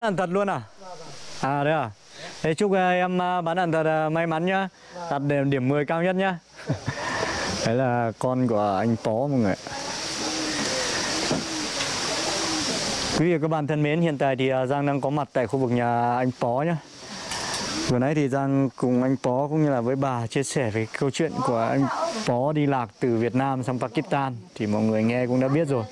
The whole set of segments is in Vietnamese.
Ăn thật luôn à? À đấy à? Thế chúc à, em à, bán ăn thật à, may mắn nhá. Đạt điểm, điểm 10 cao nhất nhá. Đấy là con của anh Pó mọi người. Quý vị và các bạn thân mến, hiện tại thì Giang đang có mặt tại khu vực nhà anh Pó nhá. Vừa nãy thì Giang cùng anh Pó cũng như là với bà chia sẻ về câu chuyện của anh Pó đi lạc từ Việt Nam sang Pakistan thì mọi người nghe cũng đã biết rồi.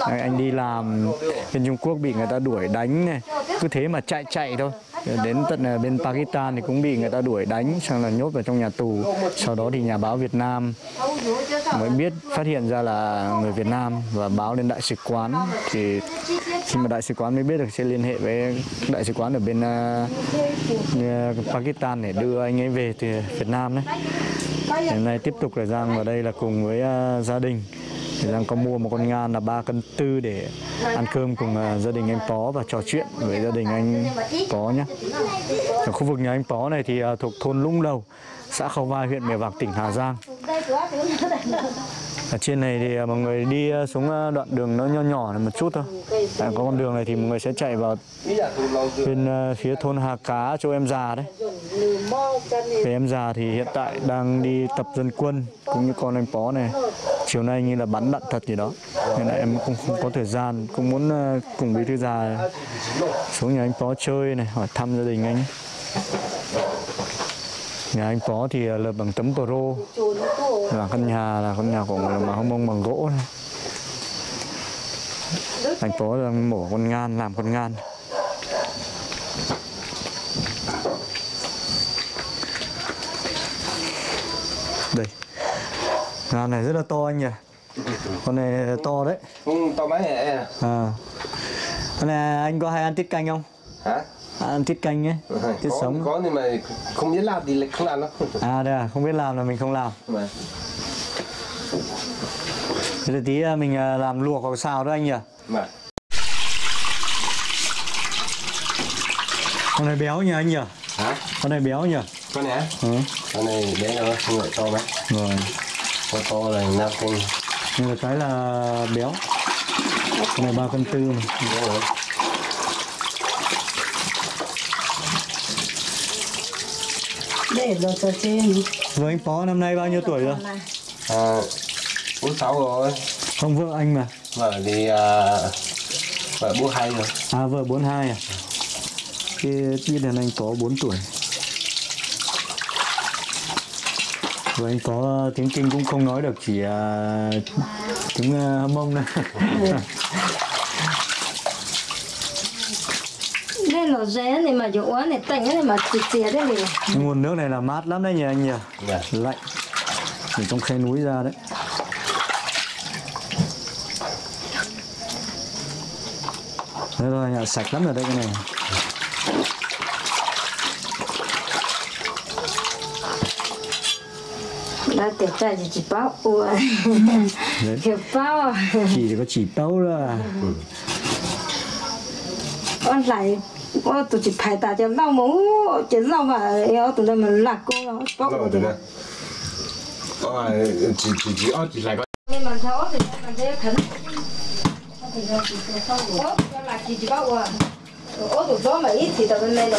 Anh đi làm bên Trung Quốc bị người ta đuổi đánh này, cứ thế mà chạy chạy thôi. Đến tận à, bên Pakistan thì cũng bị người ta đuổi đánh sang là nhốt vào trong nhà tù. Sau đó thì nhà báo Việt Nam mới biết phát hiện ra là người Việt Nam và báo lên đại sứ quán thì khi mà đại sứ quán mới biết được sẽ liên hệ với đại sứ quán ở bên uh, Pakistan để đưa anh ấy về từ Việt Nam đấy. Hiện nay tiếp tục là Giang vào đây là cùng với uh, gia đình thì đang có mua một con ngan là 3 cân tư để ăn cơm cùng à, gia đình anh Pó và trò chuyện với gia đình anh Pó nhé. Ở khu vực nhà anh Pó này thì à, thuộc thôn Lũng Đầu, xã Khâu Vai, huyện Mèo Vạc, tỉnh Hà Giang. Ở trên này thì à, mọi người đi à, xuống à, đoạn đường nó nho nhỏ này một chút thôi. Tại có con đường này thì mọi người sẽ chạy vào bên phía thôn Hà Cá chỗ em già đấy. Về em già thì hiện tại đang đi tập dân quân cũng như con anh Pó này. Chiều nay như là bắn đạn thật gì đó. Nên là em cũng không có thời gian, cũng muốn cùng bí thư già xuống nhà anh Pó chơi này, hỏi thăm gia đình anh ấy. Nhà anh Pó thì lợp bằng tấm pro là căn nhà là căn nhà của người mà không mông bằng gỗ này. Anh Pó đang mổ con ngan, làm con ngan. Đây. Ngan này rất là to anh nhỉ. Con này to đấy. Ừ, to mấy em? À. Con này anh có hay ăn tiết canh không? Hả? Ăn tiết canh ấy tiết có, sống. có nhưng mà không biết làm thì lại không làm đâu. À đây à không biết làm là mình không làm. Mà thế là tí à, mình à, làm luộc hoặc xào đó anh nhỉ? Mà con này béo nhỉ anh nhỉ? Hả? Con này béo nhỉ? Con này ừ. con này bé rồi không phải to mấy rồi. Con to là năm cân. Nhưng mà cái là béo. Con này ba cân tư này đúng rồi để rồi cho trên. Vợ anh phó năm nay bao nhiêu tuổi rồi? À bốn sáu rồi. Không vợ anh mà. Vợ thì à, vợ bố hai rồi. À vợ 42 à? Cái biết là anh có 4 tuổi. Vợ anh có tiếng Kinh cũng không nói được chỉ à, tiếng uh, mông thôi đây là rẻ này mà chỗ uống này tạnh này mà chịt chìa đấy này. Nguồn nước này là mát lắm đấy nhỉ anh nhỉ? Dạ. Lạnh. Từ trong khe núi ra đấy. Đấy rồi, nhà sạch lắm rồi đây cái này. Đã tiệt trai chỉ chỉ bao ua kiểu bao Chỉ có chỉ tấu là con lại ô subscribe phải cho kênh Ghiền Mì Gõ mà không bỏ lỡ những lạc hấp dẫn Rồi, à, chỉ chỉ chỉ chỉ mình chỉ bao ít này là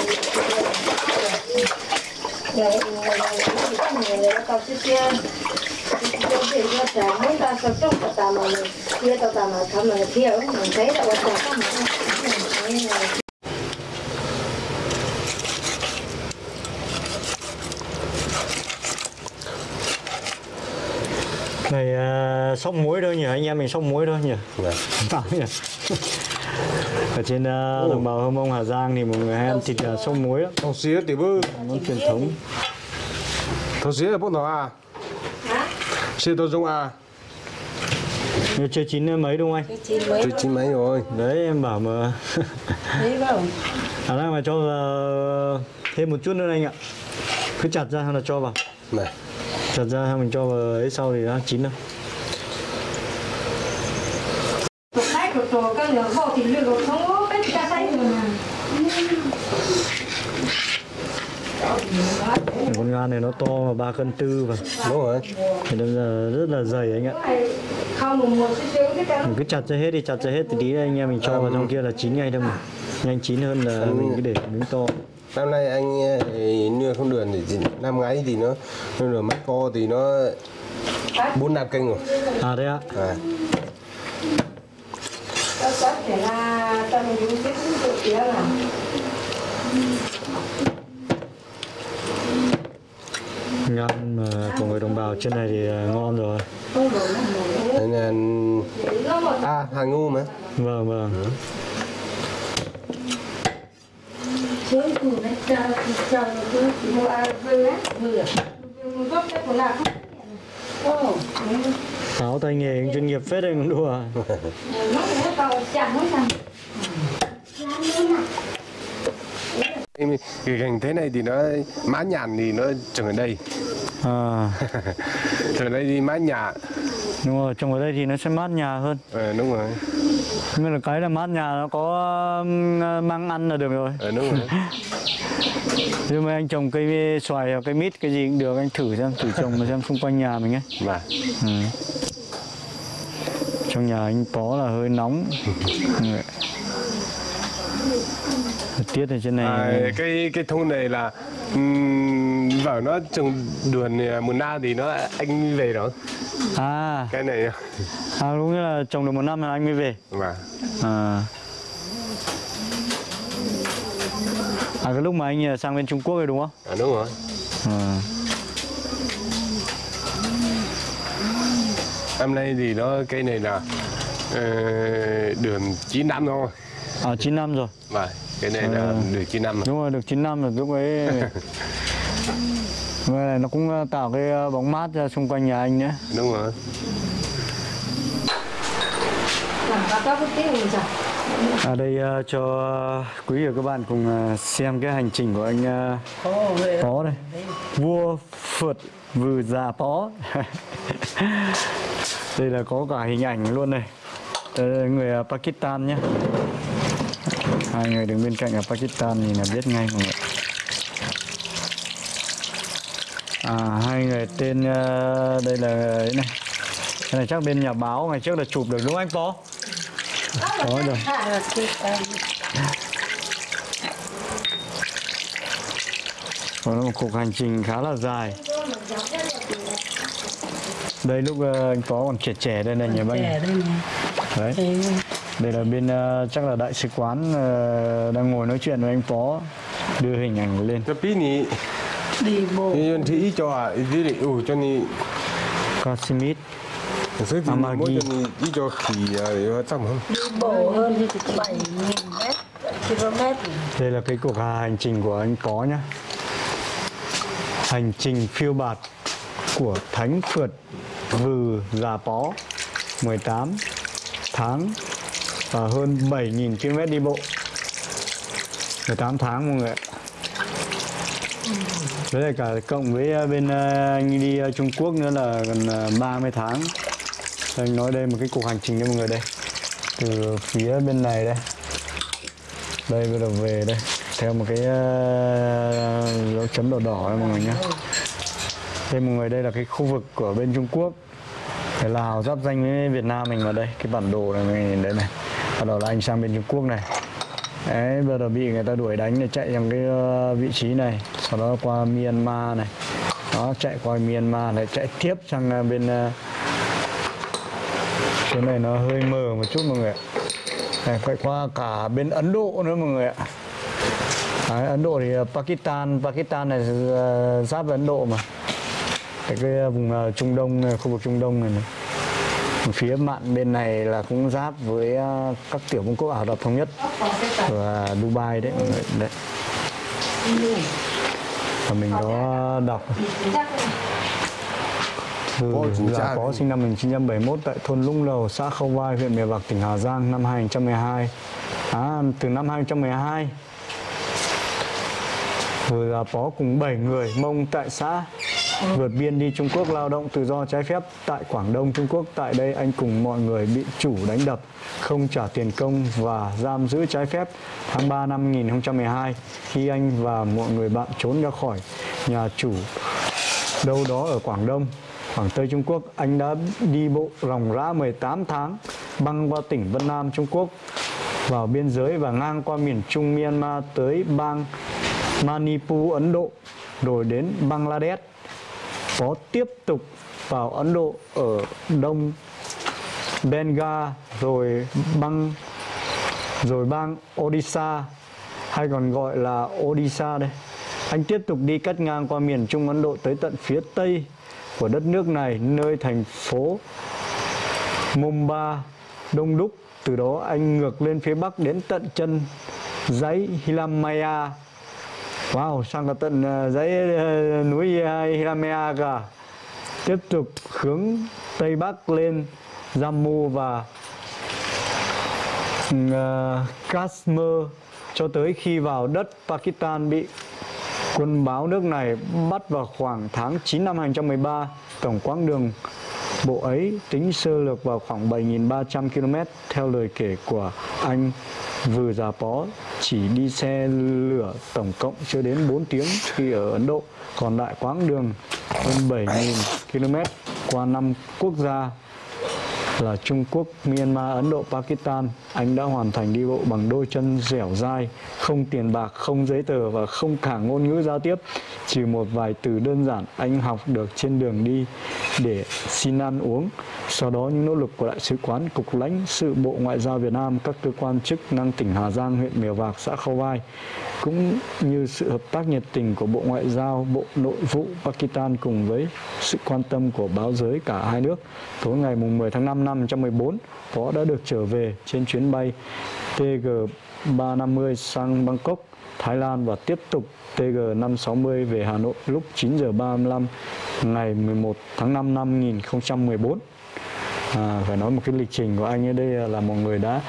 ta mà tao mà thầm mà thiếu mình thấy là quan trọng mà này uh, sóc muối thôi nhỉ anh em mình sóc muối thôi nhỉ. Bảo nhỉ. Ở trên uh, đồng bào Hơ Mông Hà Giang thì mọi người hay ăn thịt uh, sóc muối Thằng xía thì bư món truyền thống. Thằng xía là bốc nào à? Xía tôi dùng à? Như chưa chín mấy đúng không anh? Tôi chín mấy rồi. Đấy em bảo mà. Thấy không? Khả năng mà cho vào thêm một chút nữa anh ạ. Cứ chặt ra là cho vào. Này chặt ra mình cho vào ấy sau thì nó chín đâu con ngan này nó to mà ba cân tư và Đúng rồi thì nó là rất là dày anh ạ. Không một một cái cái cái mình cứ chặt ra hết đi chặt ra hết thì tí anh em mình cho vào trong kia là chín ngay thôi mà. Nhanh chín hơn là mình cứ để miếng to năm nay anh ờ, nuôi không được thì năm ngoái thì nó nuôi được mắt co thì nó bốn năm kênh rồi. À thế ạ. À. Ngon mà của người đồng bào trên này thì à, ngon rồi. Là một à hàng ngu mà. Vâng vâng sướng củ này chờ chờ cứ mua ăn vừa á. Vừa vừa gấp cái của là không Ồ, áo tay nghề cũng chuyên nghiệp phết đấy cũng đùa. Nó nó tao chẳng nó chẳng Em- cái cảnh thế này thì nó mã nhàn thì nó trồng ở đây. À. Trồng ở đây thì mã nhà đúng rồi trồng ở đây thì nó sẽ mát nhà hơn. Ờ, đúng rồi. Nhưng mà cái là mát nhà nó có mang ăn là được rồi. Ờ, đúng rồi. Nhưng mà anh trồng cây xoài hoặc cây mít cái gì cũng được anh thử xem thử trồng mà xem xung quanh nhà mình ấy. Mà ừ. trong nhà anh có là hơi nóng. Ừ. tiết ở trên này à, cái cái thôn này là um, vợ nó trồng đường mùa na thì nó anh về đó. À, cái này à đúng là trồng được một năm là anh mới về. Mà à. À cái lúc mà anh sang bên Trung Quốc rồi đúng không? À, đúng rồi. À. năm nay thì nó cây này là ờ, đường 9 năm thôi. À 9 năm rồi. Mà cái này là đường 9 năm rồi. đúng rồi được 9 năm rồi lúc ấy Cái này nó cũng tạo cái ờ, bóng mát ra xung quanh nhà anh nữa đúng rồi. Ở đây ờ, cho quý vị và các bạn cùng ờ, xem cái hành trình của anh ờ, Pó đây. Vua phượt vừ già Pó. Đây là có cả hình ảnh luôn này. Đây là người ờ, Pakistan nhé. Hai người đứng bên cạnh ở Pakistan nhìn là biết ngay mọi người à hai người tên ờ, đây là ấy này. Cái này chắc bên nhà báo ngày trước là chụp được đúng không anh Pó? Có rồi. Đó là một cuộc hành trình khá là dài. Đây lúc ờ, anh Phó còn trẻ trẻ đây này nhà bác trẻ đây này. Đấy. Đây là bên ờ, chắc là đại sứ quán ờ, đang ngồi nói chuyện với anh Phó Đưa hình ảnh lên. Tapi ni đi bộ. Yang thi cho à ni oh cho ni thì Amagi. mỗi cho khỉ à trong không? Đi bộ hơn bảy nghìn mét km. Đây là cái cuộc hành trình của anh Phó nhá. Hành trình phiêu bạt của Thánh Phượt Vừ Già Pó 18 tháng và hơn 7.000 km đi bộ. 18 tháng mọi người ạ với là cả cộng với ờ, bên ờ, anh đi ờ, Trung Quốc nữa là gần 30 tháng. Anh nói đây một cái cuộc hành trình cho mọi người đây. Từ phía bên này đây. Đây bắt đầu về đây. Theo một cái dấu chấm đỏ đỏ đây mọi người nhé đây mọi người, đây là cái khu vực của bên Trung Quốc. Cái Lào giáp danh với Việt Nam mình vào đây. Cái bản đồ này mình nhìn đấy này. Bắt đầu là anh sang bên Trung Quốc này đấy vừa đầu bị người ta đuổi đánh để chạy sang cái ờ, vị trí này sau đó qua Myanmar này. Đó chạy qua Myanmar này chạy tiếp sang ờ, bên ờ, chỗ này nó hơi mờ một chút mọi người ạ. Này, phải qua cả bên Ấn Độ nữa mọi người ạ. Đấy, Ấn Độ thì Pakistan Pakistan này giáp với Ấn Độ mà. Cái, cái vùng Trung Đông này, khu vực Trung Đông này, này phía mạn bên này là cũng giáp với ờ, các tiểu vương quốc Ả Rập thống nhất và Dubai đấy. Mọi người đấy. Và mình có đọc. Ừ, chủ là có sinh năm 1971 tại thôn Lũng Lầu, xã Khâu Vai, huyện Mèo Vạc, tỉnh Hà Giang năm 2012. À, từ năm 2012 rồi là có cùng 7 người Mông tại xã vượt biên đi Trung Quốc lao động tự do trái phép tại Quảng Đông Trung Quốc. Tại đây anh cùng mọi người bị chủ đánh đập, không trả tiền công và giam giữ trái phép. Tháng 3 năm 2012 khi anh và mọi người bạn trốn ra khỏi nhà chủ đâu đó ở Quảng Đông, Quảng Tây Trung Quốc, anh đã đi bộ ròng rã 18 tháng băng qua tỉnh Vân Nam Trung Quốc vào biên giới và ngang qua miền Trung Myanmar tới bang Manipur Ấn Độ rồi đến Bangladesh có tiếp tục vào Ấn Độ ở đông Bengal rồi bang rồi bang Odisha hay còn gọi là Odisha đây. Anh tiếp tục đi cắt ngang qua miền Trung Ấn Độ tới tận phía tây của đất nước này, nơi thành phố Mumbai đông đúc. Từ đó anh ngược lên phía bắc đến tận chân dãy Himalaya. Wow, sang cả tận ờ, dãy ờ, núi ờ, Himalaya cả. Tiếp tục hướng tây bắc lên Jammu và uh, Kashmir cho tới khi vào đất Pakistan bị quân báo nước này bắt vào khoảng tháng 9 năm 2013. Tổng quãng đường bộ ấy tính sơ lược vào khoảng 7.300 km theo lời kể của anh Vừa Già Pó chỉ đi xe lửa tổng cộng chưa đến 4 tiếng khi ở Ấn Độ. Còn lại quãng đường hơn 7.000 km qua năm quốc gia là Trung Quốc, Myanmar, Ấn Độ, Pakistan, anh đã hoàn thành đi bộ bằng đôi chân dẻo dai, không tiền bạc, không giấy tờ và không cả ngôn ngữ giao tiếp. chỉ một vài từ đơn giản anh học được trên đường đi để xin ăn uống. Sau đó những nỗ lực của Đại sứ quán, Cục lãnh sự Bộ Ngoại giao Việt Nam, các cơ quan chức năng tỉnh Hà Giang, huyện Mèo Vạc, xã Khâu Vai cũng như sự hợp tác nhiệt tình của Bộ Ngoại giao, Bộ Nội vụ Pakistan cùng với sự quan tâm của báo giới cả hai nước. Tối ngày 10 tháng 5 năm 2014, Phó đã được trở về trên chuyến bay TG350 sang Bangkok, Thái Lan và tiếp tục TG560 về Hà Nội lúc 9 giờ 35 ngày 11 tháng 5 năm 2014. À, phải nói một cái lịch trình của anh ở đây là một người đã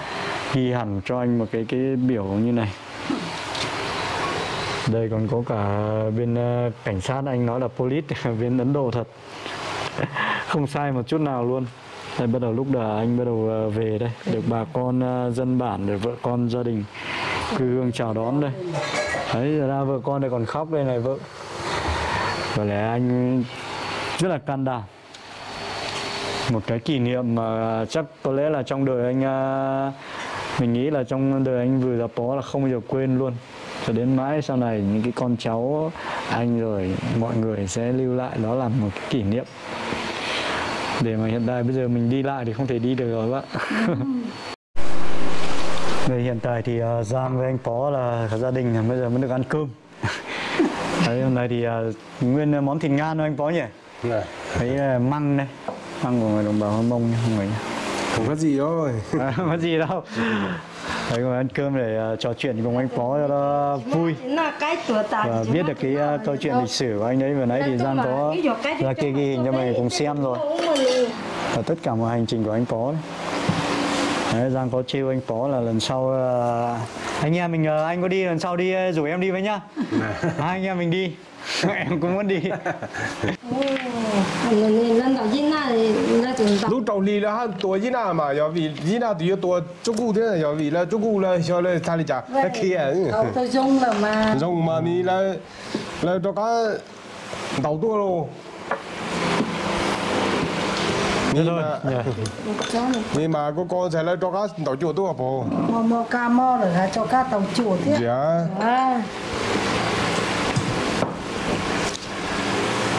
ghi hẳn cho anh một cái cái biểu như này. Đây còn có cả bên ờ, cảnh sát anh nói là police bên Ấn Độ thật. Không sai một chút nào luôn. Đây bắt đầu lúc đó anh bắt đầu ờ, về đây. Được bà con ờ, dân bản được vợ con gia đình cư hương chào đón đây. Đấy ra vợ con đây còn khóc đây này vợ có lẽ anh rất là can đảm. Một cái kỷ niệm mà chắc có lẽ là trong đời anh à, mình nghĩ là trong đời anh vừa gặp bó là không bao giờ quên luôn. Cho đến mãi sau này, những cái con cháu anh rồi mọi người sẽ lưu lại, đó là một cái kỷ niệm. Để mà hiện tại bây giờ mình đi lại thì không thể đi được rồi bác. Về hiện tại thì à, Giang với anh Phó là cả gia đình à, bây giờ mới được ăn cơm. Đấy, hôm nay thì uh, nguyên món thịt ngan thôi anh Phó nhỉ? Này, Thấy uh, măng đây. Măng của người đồng bào Hơ Mông nha mọi người nhé không có gì đâu à, có gì đâu. Đấy, ngồi ăn cơm để uh, trò chuyện cùng anh Phó cho nó vui. Là cái tuổi ta và biết được cái uh, câu chuyện lịch sử của anh ấy vừa nãy thì Giang có ra kia ghi hình cho mình cùng xem rồi. Và tất cả mọi hành trình của anh Phó đấy. Đấy, Giang có trêu anh Phó là lần sau uh, anh em mình uh, anh có đi lần sau đi uh, rủ em đi với nhá. à, anh em mình đi. em cũng muốn đi. lúc đầu đi là tua gì nào mà do vì gì nào thì tua chỗ cũ thế là giờ vì là chỗ cũ là cho nên thay đi trả. là kia tôi dùng mà dùng mà đi là là cho cái đầu tua luôn Thế Nhưng thôi mà, nhỉ. nhưng mà có con sẽ là cho cá đầu chùa tua bộ. mò mò ca mò rồi là cho cá tàu chuột thế? Dạ. à.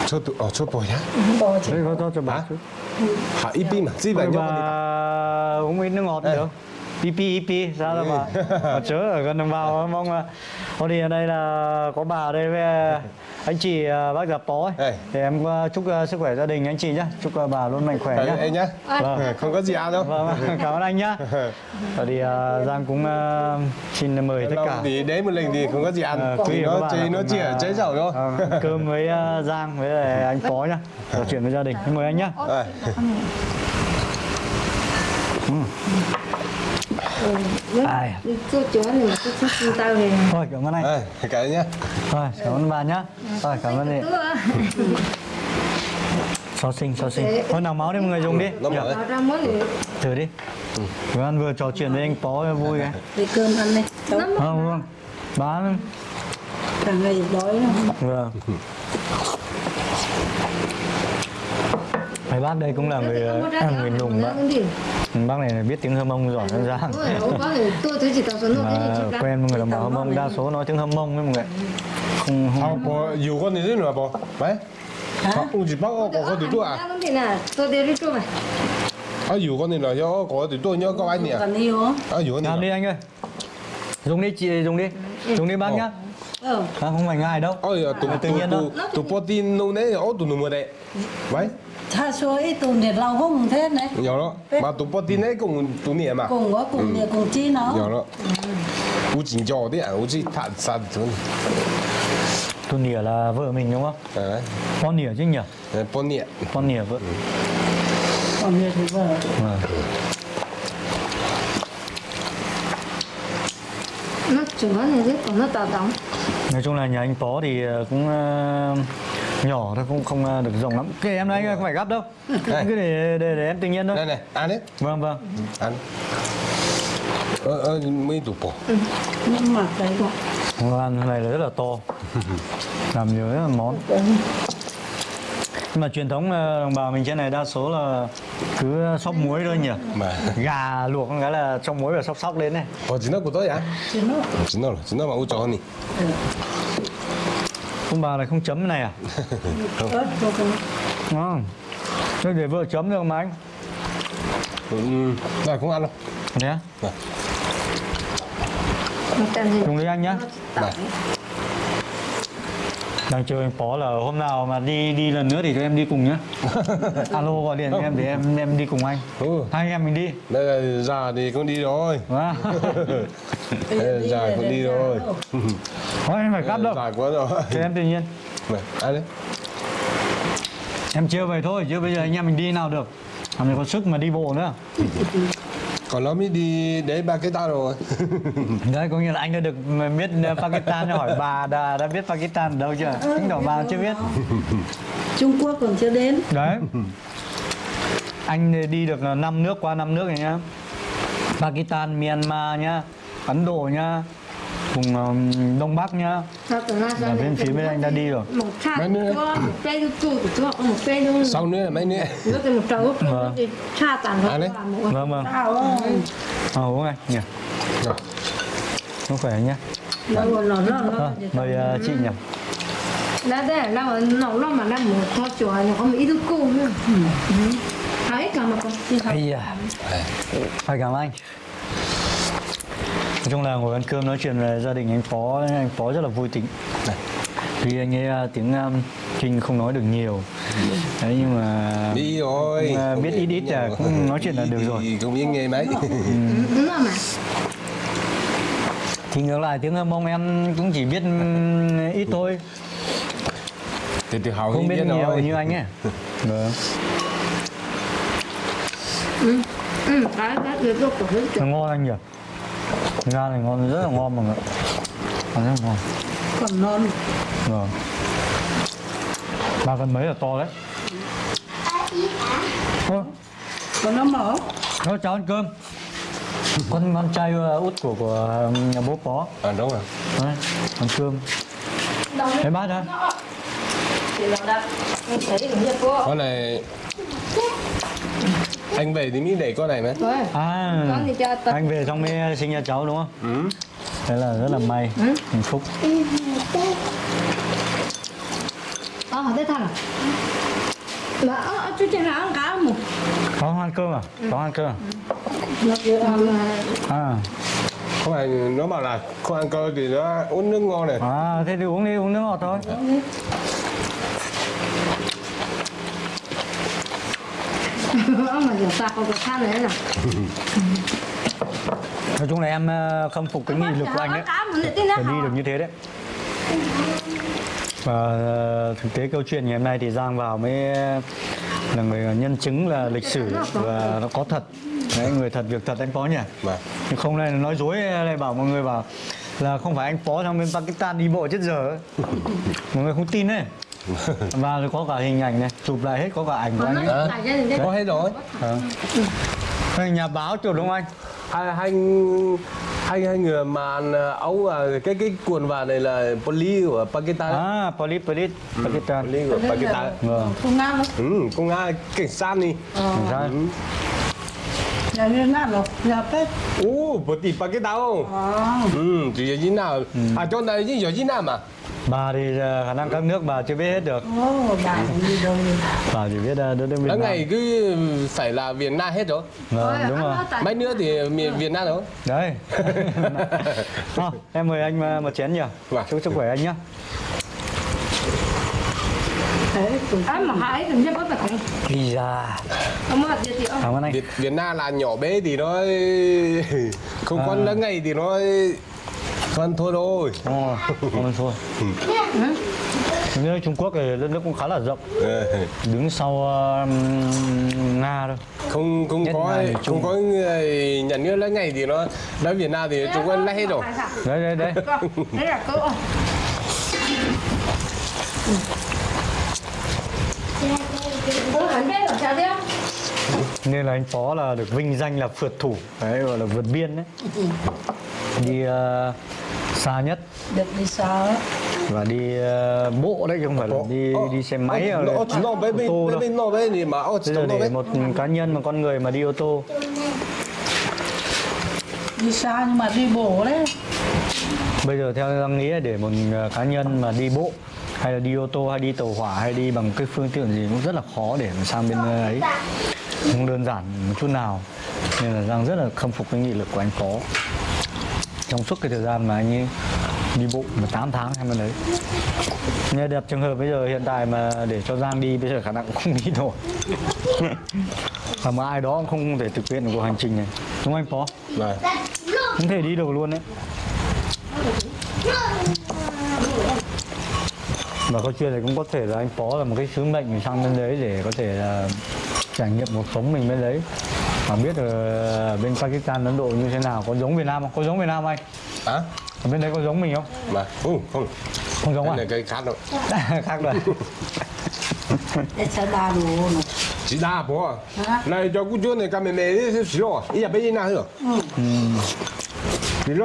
Cho tụ ở cho bò nhá. bò chỉ Đấy, có cho cho bà chút. Hả? Ít pin mà, gì vậy Bà nhá. uống ít nước ngọt pipi sao đâu Bà. Chớ ở gần đồng bào mong là Thôi thì ở đây là có bà ở đây với anh chị à, bác ấy. Ê. Thì em à, chúc sức khỏe gia đình anh chị nhá. Chúc bà luôn mạnh khỏe Em nhá. Vâng. Không có gì ăn đâu. Vâng, cảm ơn anh nhá. Và thì Giang cũng xin mời tất cả. thì đến một lần thì không có gì ăn. Ờ, thì nó chỉ nó chỉ ở chế dầu thôi. Vâng, cơm với Giang với lại anh Phó nhá. Trò chuyện với gia đình. Mời anh nhá Đây. Ai. chú chó này chú chú chú tao này. Thôi cảm ơn anh. Đây, cái nhá. Thôi cảm ơn bà nhá. Thôi cảm ơn chị Xó xinh xó xinh Thôi nào máu đi mọi người dùng đi. Này Thử đi. Vừa ăn vừa trò chuyện với anh Pó vui cái để cơm ăn này cháu Không vâng. Bán cả ngày đói lắm. Vâng Mấy bác đây cũng là người ờ, người nùng bác. Bác này biết tiếng Hâm Mông giỏi hơn ra. Mà quen người đồng bào Hâm Mông đa số nói tiếng Hâm Mông với mọi người. Không không có nhiều con thì rất là bỏ. Mấy. Không chỉ bác có có từ tôi à? Tôi đi đi chung này. À, dù con này là do có từ tôi nhớ các anh nhỉ? À, dù con này. Làm đi anh ơi. Dùng đi chị dùng đi. Dùng đi bác nhá. Ừ. À, không, phải ngài đâu. Ôi, à, tụi tụi tụi tụi Putin nấu nấy, ô tụi nó mưa đấy. Vậy. 他说一度你老公 thế này. Nhỏ đó. Mà tụi bò tin đấy cùng tụi nè mà cùng có cùng ừ. nè cùng chi nó. Nhỏ đó. U chính cho đấy à? U chỉ thật sạch thôi tụi nè là vợ mình đúng không? À. con nè chứ nhỉ? Con nè con nè vợ. Ừ. Con nè thì vợ. Vâng. Nó chừng nó này còn nó tạt đóng nói chung là nhà anh bó thì ờ, cũng ờ, nhỏ thôi không không à, được rộng lắm. Kệ em nói anh ơi không phải gấp đâu. Đây. cứ để, để để em tự nhiên thôi. Đây này ăn đấy vâng vâng. Ăn. Ơ ơ mấy tủ bò nhưng mà cái vâng, ăn này là rất là to. Làm nhiều rất là món. Mà truyền thống đồng bào mình trên này đa số là cứ sóc muối thôi nhỉ? Mà. gà luộc cái là trong muối và sóc sóc lên này. Có chín nó của tôi à chín nó chín nó chín nó mà u cho hơn đi. Ừ ông bà này không chấm cái này à ớt vô cùng ngon thế để vợ chấm được mà anh 음. 나 cũng ăn đâu. gì dùng đi anh nhá Này. đang chơi anh phó là hôm nào mà đi đi lần nữa thì tụi em đi cùng nhá alo gọi điện cho em để em em đi cùng anh Ừ. hai anh em mình đi Đây già thì con đi rồi. Wow. Đây, già con đi rồi. Thôi em phải gấp đâu. Già quá rồi. Cho em tự nhiên. Này, ăn đấy. Em chưa về thôi chứ bây giờ anh em mình đi nào được. Làm gì có sức mà đi bộ nữa. Còn nó mới đi cái ta rồi. Đấy có nghĩa là anh đã được biết Pakistan hỏi bà đã, đã biết Pakistan ở đâu chưa? Chứng tỏ bà chưa biết. Trung Quốc còn chưa đến. Đấy. Anh đi được 5 nước qua 5 nước này nhá. Pakistan, Myanmar nhá. Ấn Độ nhá Vùng um, Đông Bắc nhá. Nay Là bên phía bên anh đã đi rồi. Mấy nữa? Sau nữa mấy nữa. nó Vâng. À làm Vâng vâng. À uống anh nhỉ? Rồi. Không khỏe nhá. Nó nó nó à, nó Mời uh, chị nhỉ? Đã đây là nó nó nó mà nó một kho chùa nó có một ít đu cu nữa thấy cả mà con Ây da. Phải cảm ơn anh Nói chung là ngồi ăn cơm nói chuyện về gia đình anh Phó Anh Phó rất là vui tính. Tuy anh ấy à, tiếng um, Trinh không nói được nhiều. Đấy nhưng mà Đi rồi. Cũng, à, biết ít ít là cũng nói chuyện là được rồi. Thì cũng biết nghe mấy. đúng rồi mà. Thì ngược lại tiếng Mông em cũng chỉ biết um, ít thôi. Từ từ hầu Không biết biết nhiều rồi. như anh ấy. Vâng. Ừ. Cái cái hết Nó ngon anh nhỉ Ga này ngon rất là ngon mọi người Ăn rất là ngon. Còn non Vâng. Ba cân mấy là to đấy? Thôi còn nó mở. Thôi cháu ăn cơm. Con con trai uh, út của của nhà bố phó À đúng rồi. Đấy, ăn cơm. Đấy bác ra thì là đã mình thấy được như cô Con này anh về thì mới để con này mà. À con thì cho tập Anh về xong mới sinh ra cháu đúng không? Ừ. Thế là rất là may Hạnh phúc ờ hỏi tới thằng là ờ chú trên áo cá một Có ăn cơm à? Có ăn cơm à? nó kiểu À, Không phải nó bảo là không ăn cơm thì nó uống nước ngon này. à thế thì uống đi, uống nước ngọt thôi ông mà kiểu sạc có cái than đấy là Nói chung là em ờ, khâm phục cái nghị lực của anh đấy Để đi được như thế đấy. Và ờ, thực tế câu chuyện ngày hôm nay thì Giang vào mới là người nhân chứng là lịch sử và nó có thật. Đấy, người thật việc thật anh Phó nhỉ? Mà. Nhưng không này nói dối này bảo mọi người bảo là không phải anh Phó sang bên Pakistan đi bộ chết giờ. Mọi người không tin đấy Và có cả hình ảnh này, chụp lại hết có cả ảnh của anh ấy đấy Có hết rồi. Ờ. Đây, Nhà báo chụp đúng không anh? Hai hai Anh hai người mà ấu à, cái cái quần vàng này là poly của Pakistan. À, Polit, Polit, Pakistan. Poly của Pakistan. Vâng. Không ngang đâu. Ừ, công an cảnh sát đi. Cảnh sát. Nhà Việt Nam rồi. Nhà Tết. Ồ, bộ tỷ Pakistan không? À. Ừ, chỉ ở Việt Nam. À, trong này chỉ ở Việt Nam à? Bà thì ờ, khả năng các nước bà chưa biết hết được. Ồ, bà cũng đi đâu đi. Bà chỉ biết ờ, đất nước Việt Nam. ngày cứ phải là Việt Nam hết rồi. Vâng, đúng rồi. Mấy nữa thì miền Việt Nam rồi. Đấy. Thôi, em mời anh ờ, một chén nhỉ. Vâng. Chúc sức khỏe anh À bật Ây da. Cảm ơn anh. Việt, Việt Nam là nhỏ bé thì nó không À. quan lớn ngày thì nó con thôi thôi. Ồ, cảm ơn thôi. Như Trung Quốc thì đất nước cũng khá là rộng, Ờ, đứng sau ờ, Nga thôi. không không Nhất có Trung. không có người nhà nước lớn ngày thì nó đến Việt Nam thì chúng quân lấy hết rồi. Đấy đấy đấy. Đấy là thế Nên là anh Phó là được vinh danh là phượt thủ, đấy gọi là vượt biên đấy. Đi ờ, xa nhất. Được đi á. và đi ờ, bộ đấy chứ không phải là đi đi xe máy Ờ, bé ô tô đâu. Bây giờ để một cá nhân một con người mà đi ô tô. Đi xa nhưng mà đi bộ đấy. Bây giờ theo Giang nghĩ là để một ờ, cá nhân mà đi bộ hay là đi ô tô hay đi tàu hỏa hay đi bằng cái phương tiện gì cũng rất là khó để mà sang bên ờ, ấy. Không đơn giản một chút nào. Nên là Giang rất là khâm phục cái nghị lực của anh Phó trong suốt cái thời gian mà anh ấy đi bộ mà 8 tháng hay mà đấy. Nghe đẹp trường hợp bây giờ hiện tại mà để cho Giang đi bây giờ khả năng cũng không đi nổi. Và mà ai đó không thể thực hiện được cuộc hành trình này. Đúng không anh Phó? Vâng. Không thể đi được luôn đấy. Và câu chuyện này cũng có thể là anh Phó là một cái sứ mệnh sang bên đấy để có thể là trải nghiệm cuộc sống mình bên đấy và biết ở bên Pakistan, Ấn Độ như thế nào có giống Việt Nam không? Có giống Việt Nam không anh? Hả? Ở bên đấy có giống mình không? Mà không không. Không giống Cái à? này cái khác đâu. Khác rồi. Chỉ đa bố. Hả? Này cho cô chú này cầm mẹ mẹ đi xí rồi. Ý là bây giờ nào hả? Thêm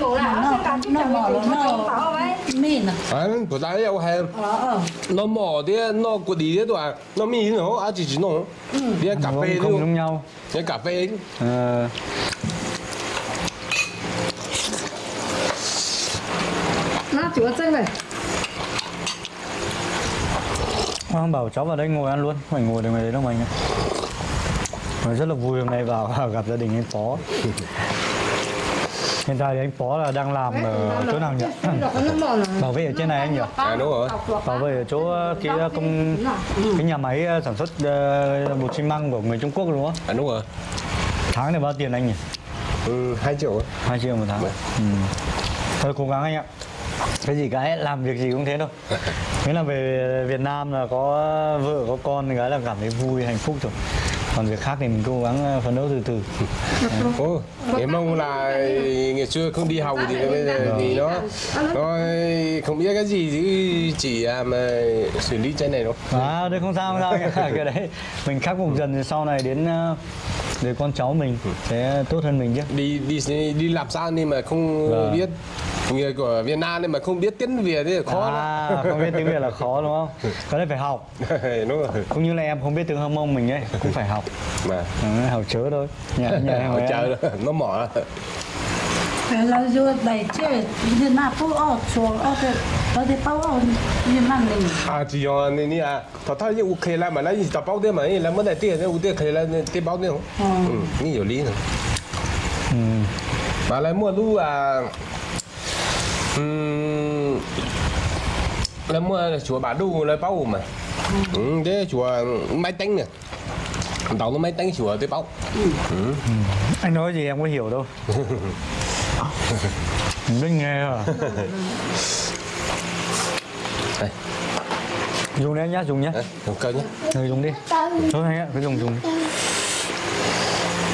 mũ là Nó, Nó sẽ cảm nó mỏ là nó mìn à. À, của ta yêu hay. Ờ, ờ. Nó mỏ thì nó của đi đấy rồi. Nó mi nó à chỉ chỉ nó. Đi cà không, phê không luôn. giống nhau. Đi cà phê. Ờ, Nó chúa chân này Hoàng bảo cháu vào đây ngồi ăn luôn, phải ngồi được ngoài đấy đâu ạ. Và rất là vui hôm nay vào gặp gia đình anh Phó. Hiện tại thì anh Phó là đang làm ở chỗ nào nhỉ? Bảo vệ ở trên này anh nhỉ? À đúng rồi. Bảo vệ ở chỗ ờ, cái ờ, công cái nhà máy ờ, sản xuất ờ, bột xi măng của người Trung Quốc đúng không? À đúng rồi. Tháng này bao tiền anh nhỉ? Ừ, 2 triệu. 2 triệu một tháng. Vâng. Ừ. Thôi cố gắng anh ạ. Cái gì cái làm việc gì cũng thế thôi. Nghĩa là về Việt Nam là có vợ có con cái là cảm thấy vui hạnh phúc rồi. Còn việc khác thì mình cố gắng ờ, phấn đấu từ từ. Ồ, cái mong là ngày xưa không đi học thì bây giờ thì nó nó không biết cái gì chứ chỉ à, mà xử lý cái này đâu. À, đây không sao không sao cái đấy mình khắc phục dần thì sau này đến ờ, để con cháu mình sẽ tốt hơn mình chứ. đi đi đi làm sao nhưng mà không Vâng. biết người của Việt Nam nên mà không biết tiếng Việt thì khó lắm. À, không biết tiếng Việt là khó đúng không? Cái đấy phải học. đúng rồi Cũng như là em không biết tiếng Hâm Mông mình ấy, cũng phải học. mà Ừ, học chớ thôi. Nhà nhà họ chờ đó, nó mỏ là vô đầy chơi Việt Nam phố ở chỗ ở đây ở đây bao ở Việt Nam mình à chỉ có này nè à thọ thọ như ok là mà lấy tập bao tiền mà là mới đại tiền nên khởi là tiền bao không Ừ. ừ nhiều lý nữa Ừ. mà lại mua lu à ừm là mua là chùa bà đu là bao mà ừ thế chùa máy tính nè tàu nó máy tính chùa tới bao Anh nói gì em có hiểu đâu. Biết nghe à. đây Dùng đấy nhá, dùng nhá. đấy cầm cân nhá Người dùng đi. Thôi anh ạ, cứ dùng dùng. đi.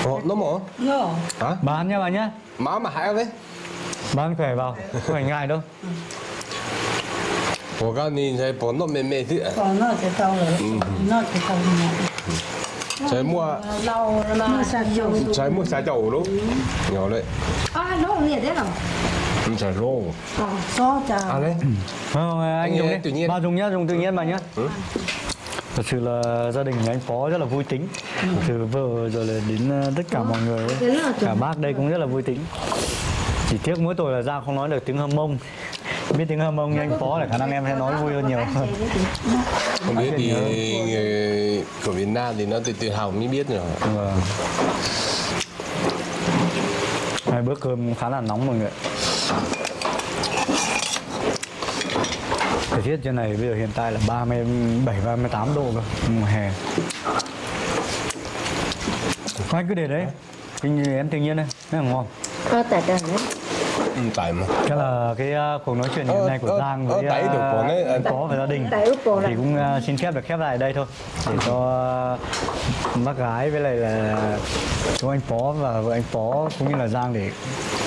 Ồ, nó mỏ Yo hả Bán nhá bà nhá. má mà hại đấy Bán khỏe vào, không phải ngại đâu. 我告诉你，才不弄妹妹的。 còn nó sẽ tao rồi nó sẽ tao rồi trái mua lâu mà sạch dầu trái mua trái dầu đúng nhỏ đấy à nó liệt đấy rồi trái rô so chả à đấy Không, anh Anh dùng nghe đi. tự nhiên. Ba dùng nhá, dùng tự nhiên bà nhá. Thật sự là gia đình nhà anh Phó rất là vui tính Từ vợ rồi là đến ờ, tất cả mọi người ấy. Cả bác đây cũng rất là vui tính chỉ tiếc mỗi tội là Giang không nói được tiếng hâm mông Biết tiếng hâm mông như anh Phó là khả năng em sẽ nói vui hơn nhiều không biết thì người của Việt Nam thì nó tự tự hào mới biết rồi Vâng. Hai bữa cơm khá là nóng mọi người Thời tiết trên này bây giờ hiện tại là 37 38 độ cơ, mùa hè. Anh cứ để đấy. Cái như em tự nhiên đây, rất là ngon. Ờ, tại ừ, tại mà. Chắc là cái uh, cuộc nói chuyện ngày Ờ, hôm nay của ờ, Giang ờ, với tại được của đấy, anh có và gia đình. Thì cũng uh, xin phép được khép lại đây thôi. Để cho uh, bác gái với lại là chú anh Phó và vợ anh Phó cũng như là Giang để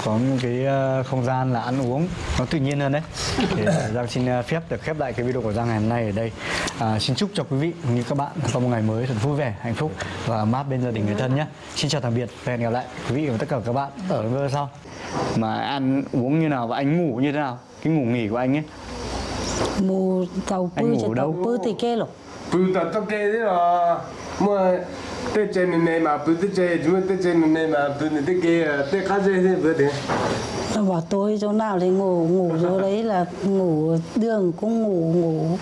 có một cái uh, không gian là ăn uống nó tự nhiên hơn đấy. Thì Giang xin uh, phép được khép lại cái video của Giang ngày hôm nay ở đây. À, xin chúc cho quý vị cũng như các bạn có một ngày mới thật vui vẻ hạnh phúc và ấm áp bên gia đình người thân nhé. Xin chào tạm biệt và hẹn gặp lại quý vị và tất cả các bạn ở video sau. Mà ăn uống như nào và anh ngủ như thế nào? Cái ngủ nghỉ của anh ấy. Mù tàu Anh pư đâu? tàu pư thì kê rồi bự tao tao kê thế là mua tết trên này này mà bự tết trên chúng tết trên này này mà bự này tết kia tết khác gì thế bự thế nó bảo tôi chỗ nào thì ngủ ngủ chỗ đấy là ngủ đường cũng ngủ ngủ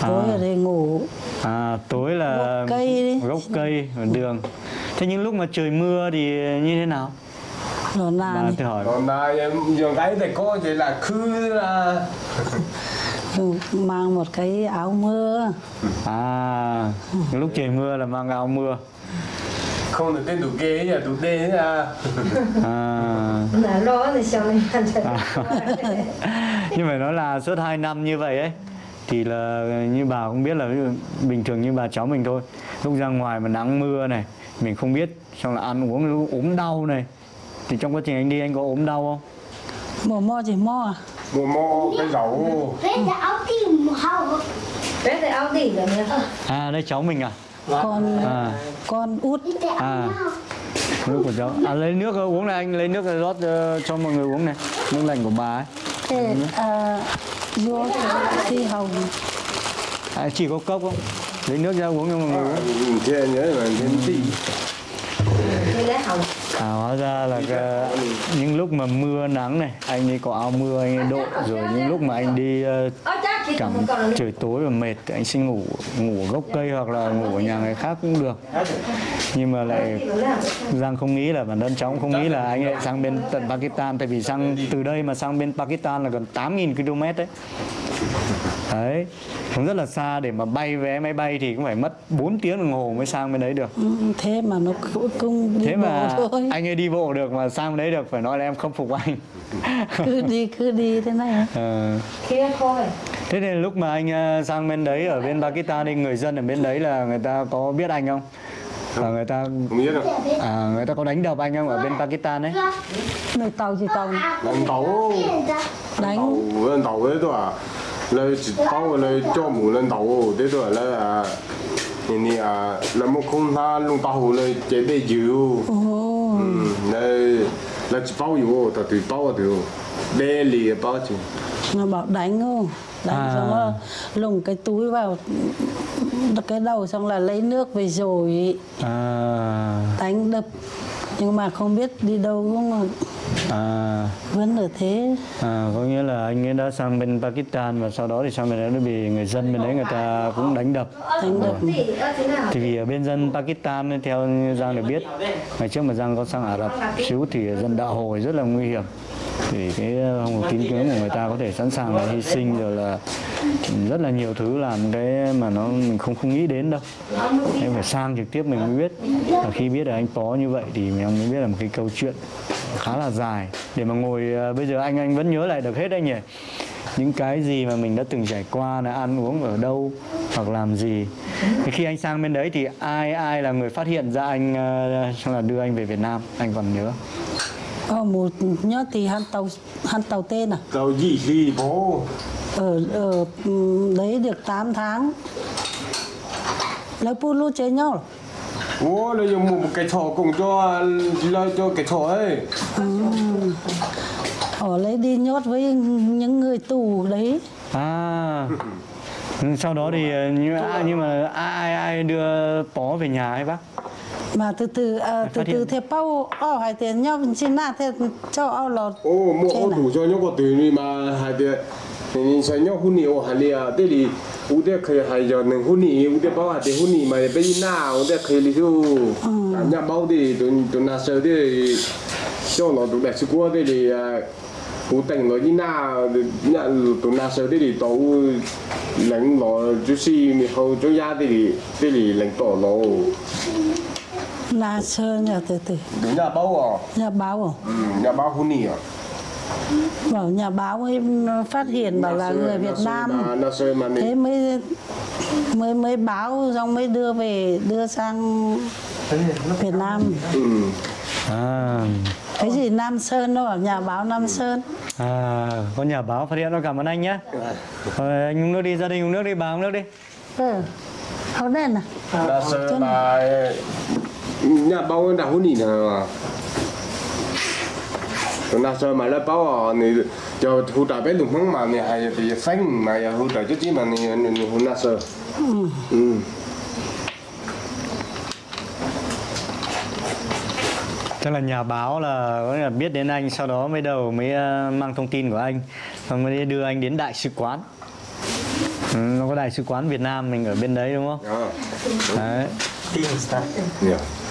tối ở đây ngủ À, tối là Gốc cây đi. gốc cây ở đường. Thế những lúc mà trời mưa thì như thế nào? Bà là tôi hỏi. còn là dùng cái thì có chỉ là khư là mang một cái áo mưa. À, lúc trời mưa là mang áo mưa. không được tên đủ kê nhà đủ tê thế à. À, Là lo thì sao này nhưng mà nói là suốt 2 năm như vậy ấy thì là như bà cũng biết là ví dụ bình thường như bà cháu mình thôi. Lúc ra ngoài mà nắng mưa này mình không biết xong là ăn uống ốm đau này. Thì trong quá trình anh đi anh có ốm đau không? Mò mo chỉ mo à mua mua cái dầu. Nè. à đây cháu mình à? Con à. con út. À. nước của cháu. À lấy nước uống này anh lấy nước rót ờ, cho mọi người uống này. Nước lạnh của bà ấy. Thế à vô thì hồng à, chỉ có cốc không? Lấy nước ra uống cho mọi người uống. Thế nhớ là thêm tí. À, hóa ra là cái, những lúc mà mưa nắng này anh ấy có áo mưa anh ấy đội rồi những lúc mà anh đi ờ, cảm trời tối và mệt thì anh xin ngủ ngủ gốc cây hoặc là ngủ ở nhà người khác cũng được. Nhưng mà lại Giang không nghĩ là bản thân cháu cũng không nghĩ là anh ấy sang bên tận Pakistan. Tại vì sang từ đây mà sang bên Pakistan là gần 8.000 km đấy đấy cũng rất là xa để mà bay vé máy bay thì cũng phải mất 4 tiếng đồng hồ mới sang bên đấy được. Ừ, thế mà nó cũng- đi thế mà bộ thôi. anh ấy đi bộ được mà sang bên đấy được phải nói là em không phục anh. Cứ đi cứ đi thế này. Ờ, kia thôi. thế nên lúc mà anh ờ, sang bên đấy ở bên Pakistan thì người dân ở bên đấy là người ta có biết anh không? Và người ta không biết đâu. À, người ta có đánh đập anh không ở bên Pakistan đấy nơi tàu chỉ tàu? Lần tàu. Đánh tàu. Tàu đấy thôi à lời chỉ tàu lời cho mù lần tàu đấy thôi là à nhìn đi à là một không tha lung tàu lời chế bê dữ ồ ừ lời là chỉ bao dữ tao tùy bao được bê lì bao chứ nó bảo đánh không? Đánh À. xong rồi lùng cái túi vào cái đầu xong là lấy nước về rồi. À, đánh đập nhưng mà không biết đi đâu cũng là à, vẫn ở thế. À, có nghĩa là anh ấy đã sang bên Pakistan và sau đó thì sang bên đấy nó bị người dân bên đấy người ta cũng đánh đập. Đánh đập. Nào? thì vì ở bên dân Pakistan ấy, theo Giang được biết ngày trước mà Giang có sang Ả Rập xíu thì dân đạo hồi rất là nguy hiểm thì cái không có tín ngưỡng của người ta có thể sẵn sàng là hy sinh rồi là rất là nhiều thứ làm cái mà nó mình không không nghĩ đến đâu. Em phải sang trực tiếp mình mới biết. Và khi biết là anh có như vậy thì mình mới biết là một cái câu chuyện khá là dài. Để mà ngồi ờ, bây giờ anh anh vẫn nhớ lại được hết anh nhỉ? Những cái gì mà mình đã từng trải qua là ăn uống ở đâu hoặc làm gì. Thì khi anh sang bên đấy thì ai ai là người phát hiện ra anh ờ, là đưa anh về Việt Nam? Anh còn nhớ? Ờ, một nhớ thì hắn tàu hắn tàu tên à? Tàu gì gì bố ở ở ừ, đấy được 8 tháng. Lấy pu lu chơi nhau. Ủa, lấy dùng một cái thỏ cùng cho lời cho cái thỏ ấy. họ lấy đi nhốt với những người tù đấy. À. Sau đó thì ờ, như ai nhưng mà ai ai đưa bó về nhà ấy bác mà từ từ à, từ từ theo bao ao hai tiền nhau xin na theo cho ao lọt Ồ, mua ô à? đủ cho nhau có từ đi mà hai đứa nhìn xem nhau hôn nhiều đi à, thế thì u đứa khơi hai giờ nâng hôn nhiều, u đứa bao hạt thì hôn nhiều mà bây giờ nào u đứa khơi đi thu, nhà bao thì tụi tụi nào sợ thì cho nó tụi đẹp sức quá thế thì u tỉnh nó như nào, nhà tụi nào sợ thế thì tàu lãnh nó chú si mi hậu cho gia thì thế thì lãnh tỏ nó là sơn nhà từ đúng nhà bao à, nhà báo à? ừ, nhà bao hôn nhiều. bảo nhà báo ấy phát hiện bảo là người Việt Nam. thế mới mới mới báo xong mới đưa về đưa sang Việt Nam. Ừ. à. Cái gì Nam Sơn bảo nhà báo Nam Sơn. À có nhà báo phát hiện nó cảm ơn anh nhé. Rồi, anh uống nước đi gia đình uống nước đi bà uống nước đi. Ừ. Không đen à Là sơ mà nhà bao đã hôn nhỉ mà Còn là sơ mà là bao à này cho hỗ trợ bé lùng măng mà này hay thì xanh mà ya hỗ trợ chút chứ mà này hôn là sơ ừ Tức là nhà báo là có nghĩa là biết đến anh sau đó mới đầu mới ờ, mang thông tin của anh và mới đưa anh đến đại sứ quán. Ừ, nó có đại sứ quán Việt Nam mình ở bên đấy đúng không? à Đấy. tin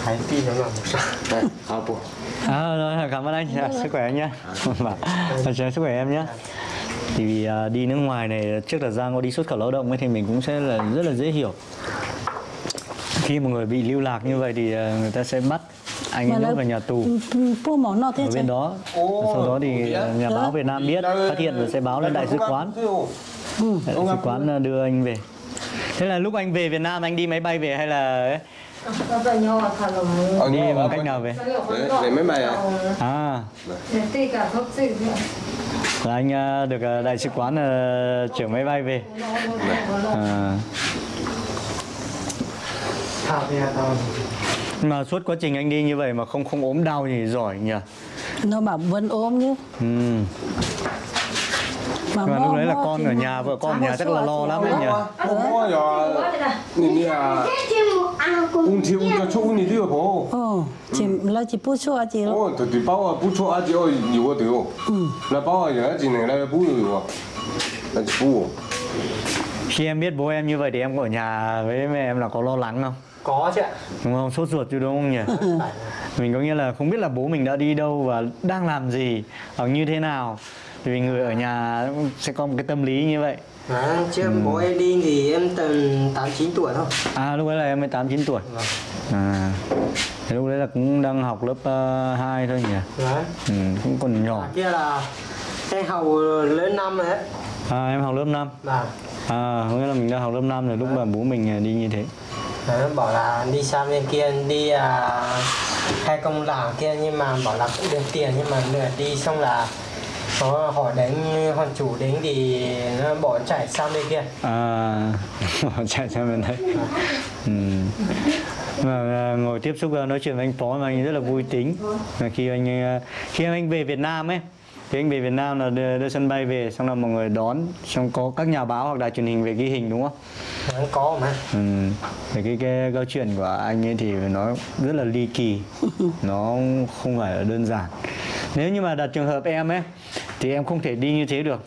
hãy tin nó là một sao đây À, rồi, cảm ơn anh. Sức khỏe anh nhé. Và chào sức khỏe em nhé. Thì vì à, đi nước ngoài này trước là Giang có đi xuất khẩu lao động ấy, thì mình cũng sẽ là rất là dễ hiểu. Khi một người bị lưu lạc như vậy thì à, người ta sẽ bắt anh ấy vào nhà tù ở chứ bên đó. Sau đó thì nhà báo Việt Nam biết phát hiện và sẽ báo lên đại sứ quán. Đại sứ quán đưa anh về. Thế là lúc anh về Việt Nam anh đi máy bay về hay là đi bằng cách nào về? để mấy mày à À, gì là anh à, được à, đại sứ quán à, chở máy bay về. À, mà suốt quá trình anh đi như vậy mà không không ốm đau thì giỏi nhỉ. nó bảo vẫn ốm chứ Ừ. mà lúc đấy là con thì ở nhà, vợ con ở nhà chắc là lo thì lắm lo. ấy nhỉ. Ủa Quá đây này. nhìn cùng ung thiếu cho chú nhìn thiếu bố ờ chỉ là chỉ pu chua chỉ ồ tụi tụi bao à bút cho ăn nhiều nhiều cái điều là bao à giờ chỉ này là bút nhiều là chỉ bút Khi em biết bố em như vậy thì em có ở nhà với mẹ em là có lo lắng không? có chứ ạ Đúng không? Sốt ruột chứ đúng không nhỉ? mình có nghĩa là không biết là bố mình đã đi đâu và đang làm gì hoặc như thế nào. Thì vì người ở nhà sẽ có một cái tâm lý như vậy. Đấy, trước bố em đi thì em tầm 8 9 tuổi thôi. À lúc đấy là em mới 8 9 tuổi. Vâng. À. Thế lúc đấy là cũng đang học lớp uh, 2 thôi nhỉ? Đấy. Ừ, cũng còn nhỏ. À, kia là em học lớn năm rồi đấy. À, em học lớp 5. Và À, có nghĩa là mình đang học lớp 5 rồi lúc mà bố mình à, đi như thế. đấy, bảo là đi sang bên kia đi à, hai công làng kia nhưng mà bảo là cũng được tiền nhưng mà lượt đi xong là có họ đánh họ chủ đánh thì nó bỏ chạy sang bên kia À, chạy sang bên đấy. Ừ. Mà ngồi tiếp xúc nói chuyện với anh Phó mà anh rất là vui tính. Mà khi anh khi anh về Việt Nam ấy, thì anh về Việt Nam là đưa, đưa sân bay về xong là mọi người đón, xong có các nhà báo hoặc đài truyền hình về ghi hình đúng không? có mà Ừ. Thì cái, cái câu chuyện của anh ấy thì nó rất là ly kỳ Nó không phải là đơn giản Nếu như mà đặt trường hợp em ấy Thì em không thể đi như thế được.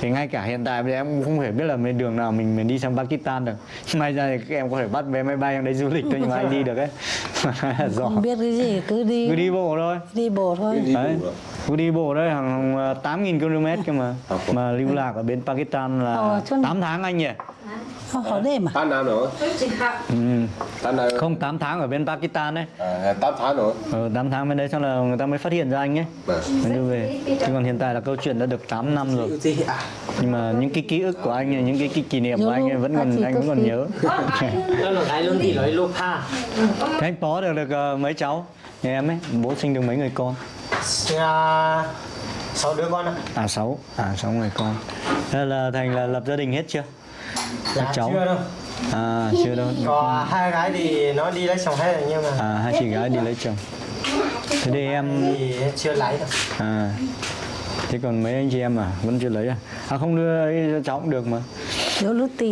Thì ngay cả hiện tại bây giờ em cũng không thể biết là bên đường nào mình mình đi sang Pakistan được. May ra thì các em có thể bắt vé máy bay em đấy du lịch thôi nhưng mà anh đi được ấy. Giỏi không biết cái gì cứ đi Cứ đi bộ thôi. Đi bộ thôi. Đi Đấy. Cứ đi bộ đấy hàng, hàng 8.000 km cơ mà. Mà lưu lạc ở bên Pakistan là Ờ, chứ- 8 tháng anh nhỉ? Không hỏi đêm mà tám năm rồi. Ừ. Không 8 tháng ở bên Pakistan đấy. À, tám tháng rồi. Ờ, 8 tháng bên đấy xong là người ta mới phát hiện ra anh ấy Vâng. mới đưa về. Chứ còn hiện tại là câu chuyện đã được 8 năm rồi. À? Nhưng mà những cái ký ức của anh ấy, những cái, cái kỷ niệm của anh ấy vẫn còn anh vẫn còn nhớ. Thế anh Pó được được ờ, mấy cháu? Nhà em ấy bố sinh được mấy người con? à, sáu đứa con ạ. À sáu. À sáu người con. Thế là thành là lập gia đình hết chưa? Dạ cháu. chưa đâu. À chưa đâu. Có hai gái thì nó đi lấy chồng hết rồi nhưng mà à hai chị gái đi lấy chồng. Thế thì em thì chưa lấy được à thế còn mấy anh chị em à? Vẫn chưa lấy à? À không đưa ấy cho cháu cũng được mà. Thiếu lúc tiền